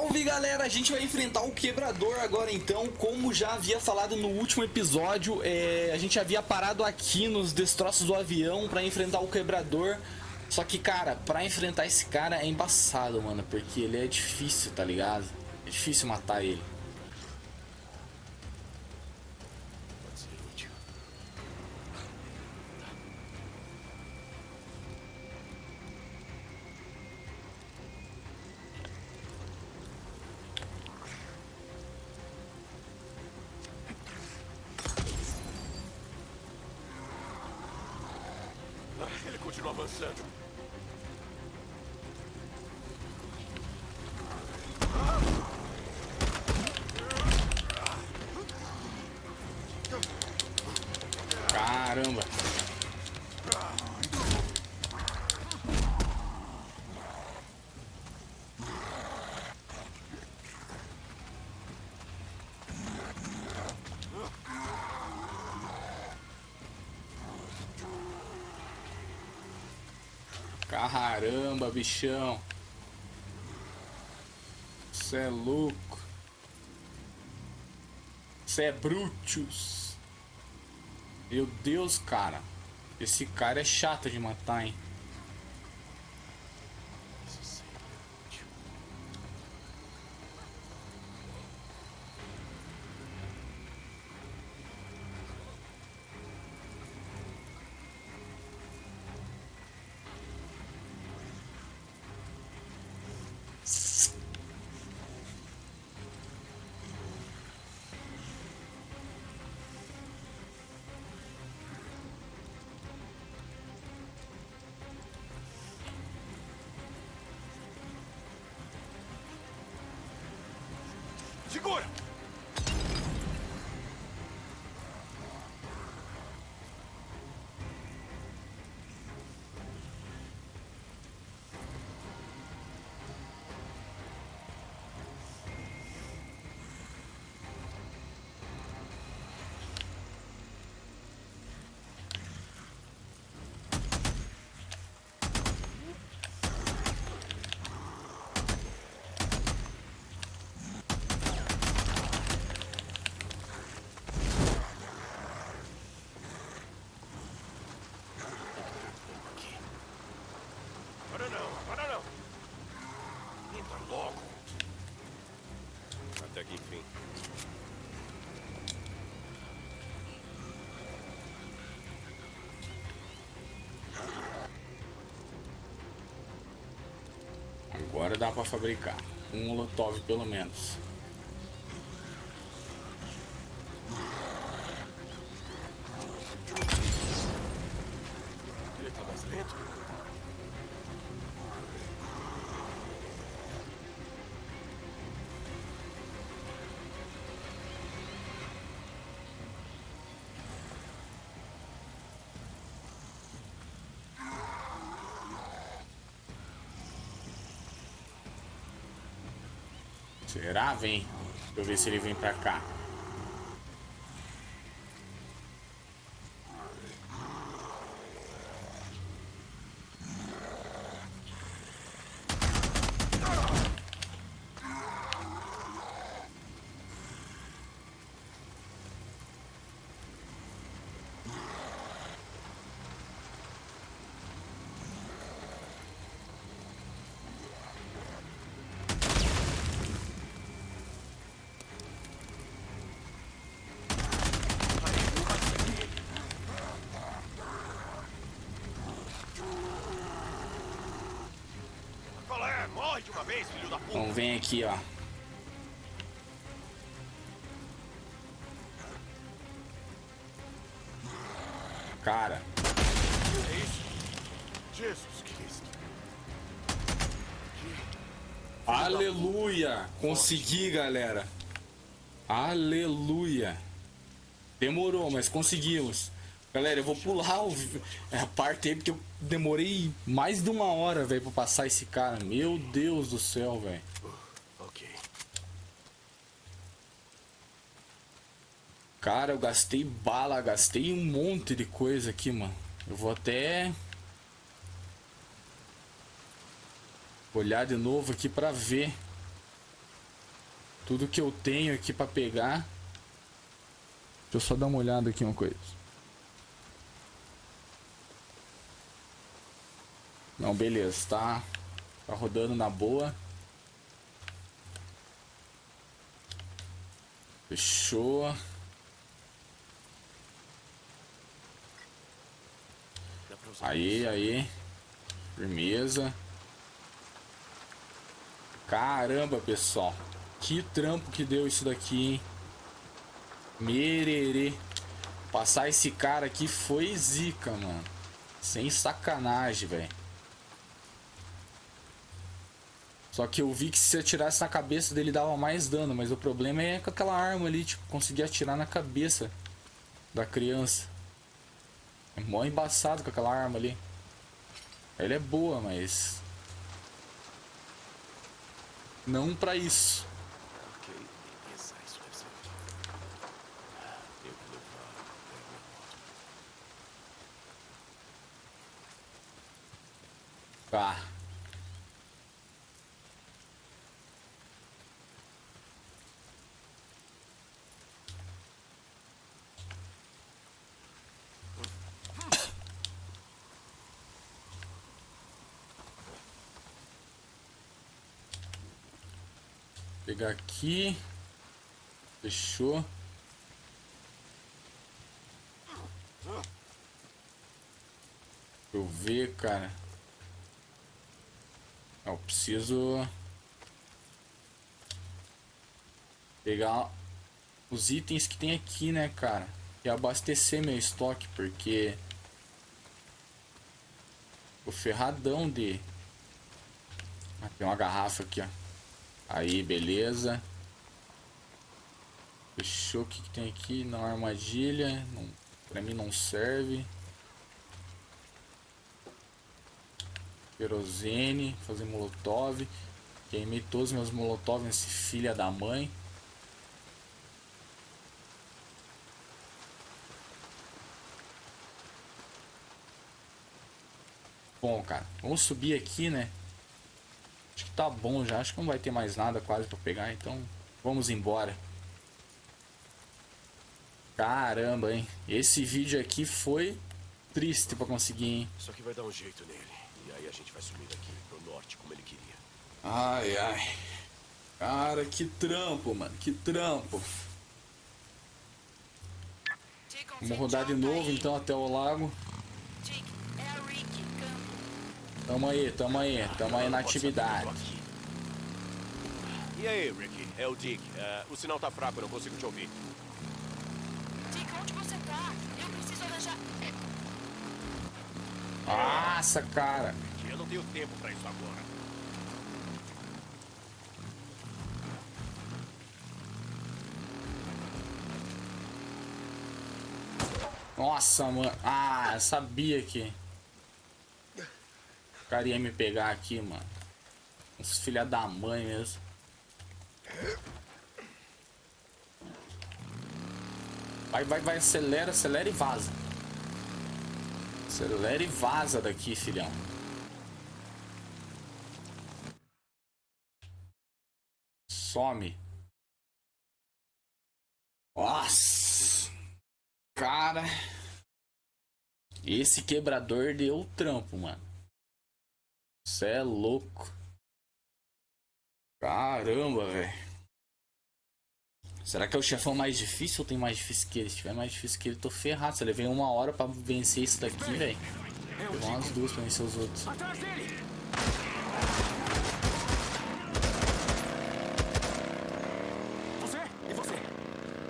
Salve galera, a gente vai enfrentar o quebrador agora então. Como já havia falado no último episódio é, A gente havia parado aqui nos destroços do avião pra enfrentar o quebrador. Só que cara, pra enfrentar esse cara é embaçado mano Porque ele é difícil, tá ligado? É difícil matar ele continua avançando. Caramba. Caramba, bichão. Cê é louco. Cê é Brutus. Meu Deus, cara. Esse cara é chato de matar, hein? Segura! Até que enfim. Agora dá pra fabricar. Um molotov pelo menos. Ele tá mais lento? Será? Vem. Deixa eu ver se ele vem pra cá. Qual é? Morre de uma vez, filho da puta! Então vem aqui, ó. Cara, aleluia! Consegui, galera. Aleluia. Demorou, mas conseguimos. Galera, eu vou pular o... a parte aí porque eu demorei mais de uma hora, velho, pra passar esse cara. Meu Deus do céu, velho. Ok. Cara, eu gastei bala, gastei um monte de coisa aqui, mano. Eu vou até olhar de novo aqui pra ver. tudo que eu tenho aqui pra pegar. Deixa eu só dar uma olhada aqui uma coisa. Não, beleza, tá, tá rodando na boa. Fechou. Aí, aí. Firmeza. Caramba, pessoal. Que trampo que deu isso daqui, hein? Mererê. Passar esse cara aqui foi zica, mano. Sem sacanagem, velho. Só que eu vi que se atirasse na cabeça dele dava mais dano, mas o problema é com aquela arma ali, tipo, conseguir atirar na cabeça da criança. É mó embaçado com aquela arma ali. Ela é boa, mas... Não pra isso. Ok, beleza, isso deve ser. Tenho que levar até a minha moto. Tá. Pegar aqui. Fechou. Deixa eu ver, cara. Eu preciso pegar os itens que tem aqui, né, cara? E abastecer meu estoque, porque o ferradão de ah, tem uma garrafa aqui, ó. Aí, beleza. Fechou. O que, que tem aqui? Não armadilha. Não, pra mim não serve. Querosene. Fazer molotov. Queimei todos os meus molotov nesse filha da mãe. Bom, cara. Vamos subir aqui, né? Que tá bom já. Acho que não vai ter mais nada quase pra pegar. Então, vamos embora. Caramba, hein? Esse vídeo aqui foi triste pra conseguir, hein? Isso aqui vai dar um jeito nele. E aí a gente vai subir daqui pro norte como ele queria. Ai, ai. Cara, que trampo, mano. Que trampo. Vamos rodar de novo, então, até o lago. É. Tamo aí, tamo aí. Tamo aí na atividade. E aí, Ricky? É o Dick. É, o sinal tá fraco, eu não consigo te ouvir. Dick, onde você tá? Eu preciso arranjar. Nossa, cara. Eu não tenho tempo pra isso agora. Nossa, mano. Ah, eu sabia que. O cara ia me pegar aqui, mano. Uns filha da mãe mesmo. Vai, vai, vai, acelera, acelera e vaza. Acelera e vaza daqui, filhão. Some. Nossa. Cara. Esse quebrador deu trampo, mano. Cê é louco. Caramba, velho. Será que é o chefão mais difícil ou tem mais difícil que ele? Se tiver mais difícil que ele, tô ferrado. Se eu levei uma hora pra vencer isso daqui, velho. Levou umas duas pra vencer os outros. Atrás dele! Você e você.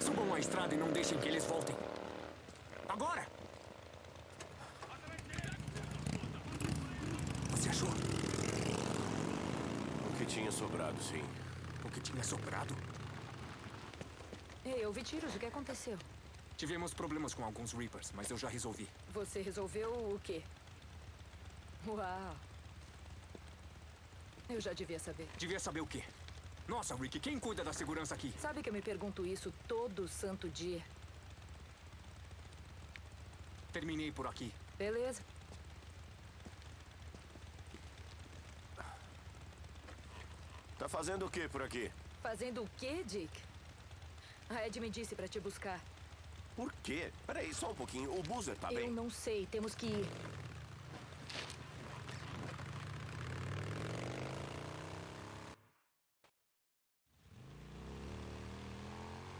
Subam a estrada e não deixem que eles voltem. Agora! Você achou O que tinha sobrado, sim. o que tinha sobrado? Ei, eu vi tiros. O que aconteceu? Tivemos problemas com alguns Reapers, mas eu já resolvi. Você resolveu o quê? Uau. Eu já devia saber. Devia saber o quê? Nossa, Rick, quem cuida da segurança aqui? Sabe que eu me pergunto isso todo santo dia. Terminei por aqui. Beleza? Tá fazendo o que por aqui? Fazendo o quê, Dick? A Ed me disse pra te buscar. Por quê? Peraí, só um pouquinho. O Boozer tá Eu bem? não sei, temos que ir.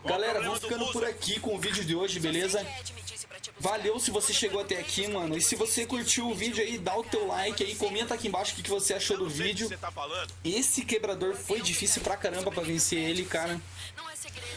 Galera, vou ficando por aqui com o vídeo de hoje, beleza? Valeu se você chegou até aqui, mano. E se você curtiu o vídeo aí, dá o teu like aí, comenta aqui embaixo o que você achou do vídeo. Tá? Esse quebrador foi difícil pra caramba pra vencer ele, cara.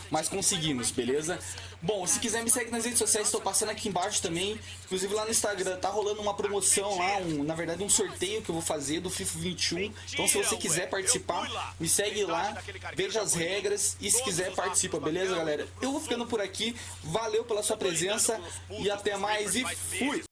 Mas conseguimos, beleza? Bom, se quiser me segue nas redes sociais, estou passando aqui embaixo também. Inclusive lá no Instagram tá rolando uma promoção lá, um, na verdade um sorteio que eu vou fazer do FIFA 21. Então se você quiser participar, me segue lá, veja as regras e se quiser participa, beleza, galera? Eu vou ficando por aqui. Valeu pela sua presença e até mais e fui!